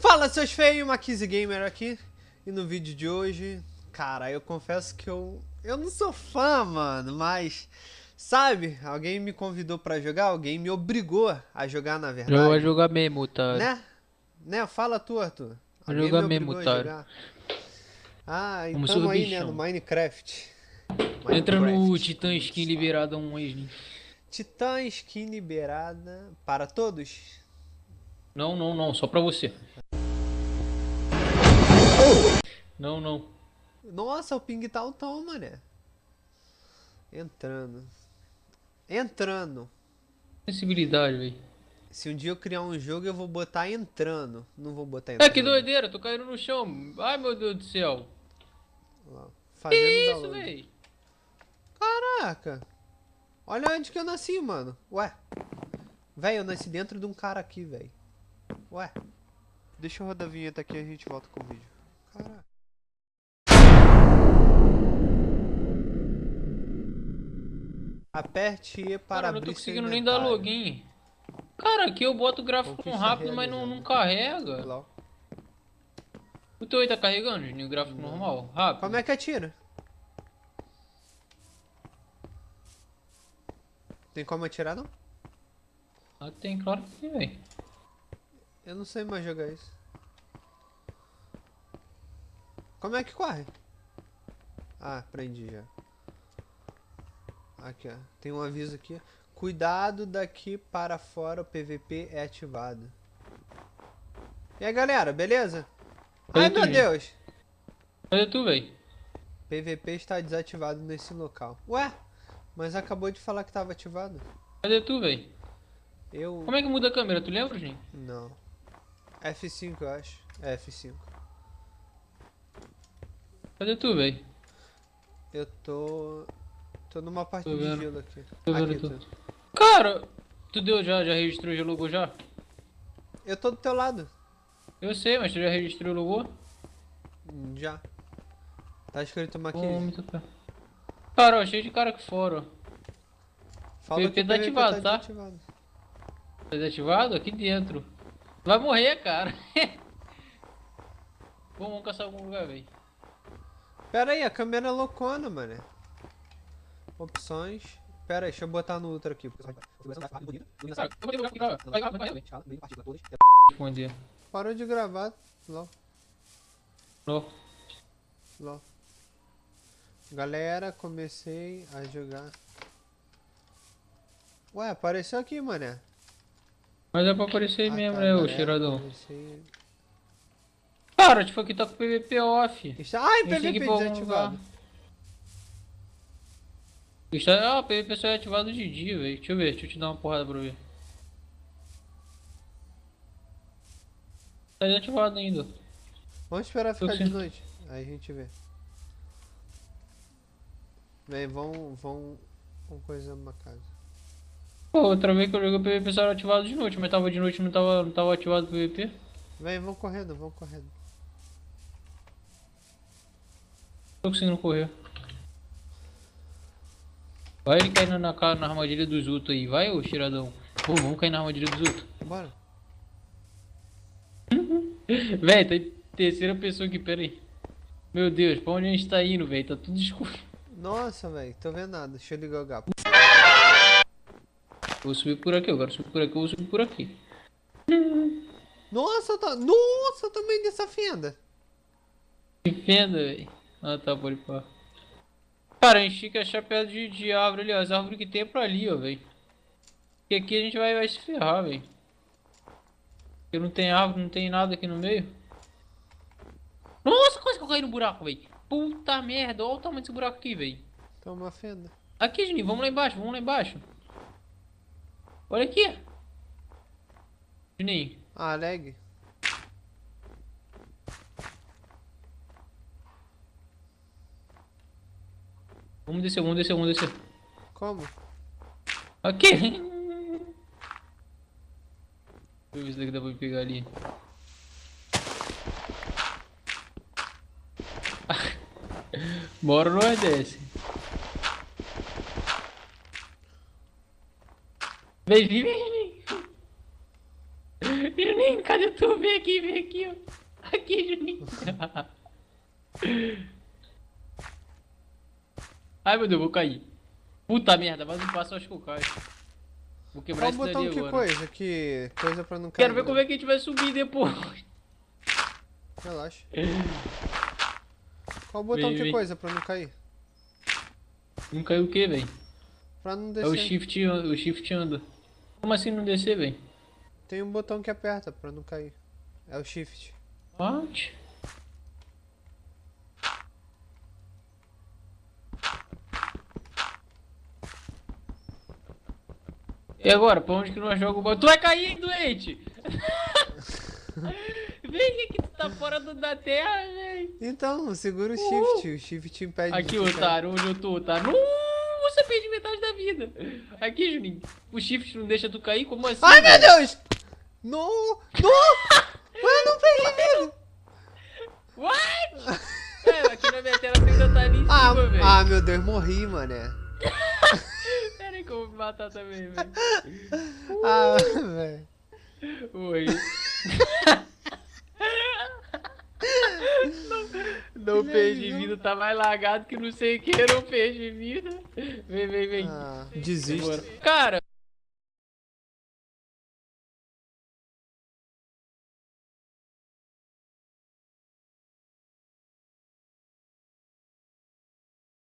Fala seus feios, Maquise Gamer aqui. E no vídeo de hoje, cara, eu confesso que eu eu não sou fã, mano, mas sabe, alguém me convidou pra jogar, alguém me obrigou a jogar na verdade. Eu vou jogar mesmo, tá? Né? Né? Fala tu, Arthur. Alguém jogar me mesmo, tá? Ah, então aí, né, no Minecraft. Minecraft. Entra no Titã Skin liberada um ex. Titã Skin liberada para todos? Não, não, não, só pra você. Não, não. Nossa, o ping tá altão, mané. Entrando. Entrando. Sensibilidade, velho. Se um dia eu criar um jogo, eu vou botar entrando. Não vou botar entrando. É, que doideira, tô caindo no chão. Ai, meu Deus do céu. Fazendo que isso, velho? Caraca. Olha onde que eu nasci, mano. Ué. Velho, eu nasci dentro de um cara aqui, velho. Ué. Deixa eu rodar a vinheta aqui e a gente volta com o vídeo. Caraca. Aperte E para Cara, abrir não tô conseguindo nem dar login. Cara, aqui eu boto o gráfico com rápido, mas não, não carrega. O teu aí tá carregando, o gráfico não. normal, rápido. Como é que atira? Tem como atirar não? Ah, tem, claro que tem, velho. Eu não sei mais jogar isso. Como é que corre? Ah, aprendi já. Aqui, ó. Tem um aviso aqui. Cuidado daqui para fora o PVP é ativado. E aí, galera, beleza? Ai, meu Deus! Cadê tu, véi? PVP está desativado nesse local. Ué? Mas acabou de falar que estava ativado. Cadê tu, véi? Eu... Como é que muda a câmera? Tu lembra, gente? Não. F5, eu acho. É F5. Cadê tu, véi? Eu tô... Tô numa parte tô de gelo aqui. Tô vendo aqui, tu. Cara, tu deu já, já registrou, já logou já? Eu tô do teu lado. Eu sei, mas tu já registrou e logou? Já. Tá escrito uma aqui. Cara, ó, cheio de cara aqui fora, ó. Fala PVP tá ativado, tá? Desativado. Tá desativado? Aqui dentro. Vai morrer, cara. vamos caçar algum lugar, velho. Pera aí, a câmera é loucona, mano. Opções. Pera aí, deixa eu botar no outro aqui. Parou de gravar. Ló. Ló. Ló. Galera, comecei a jogar. Ué, apareceu aqui, mané. Mas é pra aparecer ah, mesmo, tá, né, o cheiradão. Cara, tipo, aqui tá com o PVP off. Ai, PVP desativado. Ah, o PVP só é ativado de dia, velho. Deixa eu ver, deixa eu te dar uma porrada pra ver. Tá desativado ainda. Vamos esperar ficar de noite. Aí a gente vê. Vem, vão, vão, vão coisa numa casa. Pô, outra vez que eu joguei o PVP só era ativado de noite, mas tava de noite não tava, não tava ativado o PVP. Vem, vão correndo, vão correndo. Tô conseguindo correr. Vai ele caindo na, na armadilha dos outros aí, vai ô cheiradão. Pô, vamos cair na armadilha dos outros. Bora. véi, tá terceira pessoa aqui, pera aí. Meu Deus, pra onde a gente tá indo, velho? Tá tudo escuro. Nossa, velho, tô vendo nada. Deixa eu ligar o gato. Vou subir por aqui, eu quero subir por aqui, eu vou subir por aqui. Nossa, tá... Nossa, tamanho dessa fenda. Que fenda, velho? Ah, tá, pode pôr. Cara, a gente tem que achar pedra de, de árvore ali, ó. As árvores que tem é pra ali, ó, velho. Porque aqui a gente vai, vai se ferrar, velho. Porque não tem árvore, não tem nada aqui no meio. Nossa, quase que eu caí no buraco, velho. Puta merda, olha o tamanho desse buraco aqui, velho. Uma fenda. Aqui, Juninho, vamos lá embaixo, vamos lá embaixo. Olha aqui. Juninho. Ah, lag. Vamos descer, vamos descer, vamos descer. Como? Aqui! Deixa eu ver se daqui dá pra pegar ali. Bora nós desce. Vem, vem, vem, vem. Juninho, cadê? Tô? Vem aqui, vem aqui, ó. Aqui, Juninho. Ai, meu Deus, vou cair. Puta merda, mais um passo eu acho que eu caio. Vou quebrar Qual esse botão dali que agora. coisa? Que coisa pra não cair. Quero ver como é que a gente vai subir depois. Relaxa. Qual botão Vem, que vem. coisa pra não cair? Não caiu o que, velho? Pra não É descer. o shift, o shift anda. Como assim não descer, velho? Tem um botão que aperta pra não cair. É o shift. What? E agora, pra onde que nós jogamos o bola? Tu vai cair, hein, doente! Vem aqui, tu tá fora do, da terra, velho! Então, segura o shift. O shift impede Aqui, de otário, onde eu tô, otário? Uh, você perde metade da vida! Aqui, Juninho, o shift não deixa tu cair? Como assim? Ai, meu? Deus! Não! Não! Mano, não perdi vida! What? É, aqui na minha tela você ainda tá ali em Ah, cima, velho. ah, meu Deus, morri, mané. Eu vou me matar também, velho. Ah, velho. Oi. Não, não perdi vida, tá mais lagado que não sei o que, não perdi vida. Vem, vem, vem. Ah, desisto. Bora. Cara,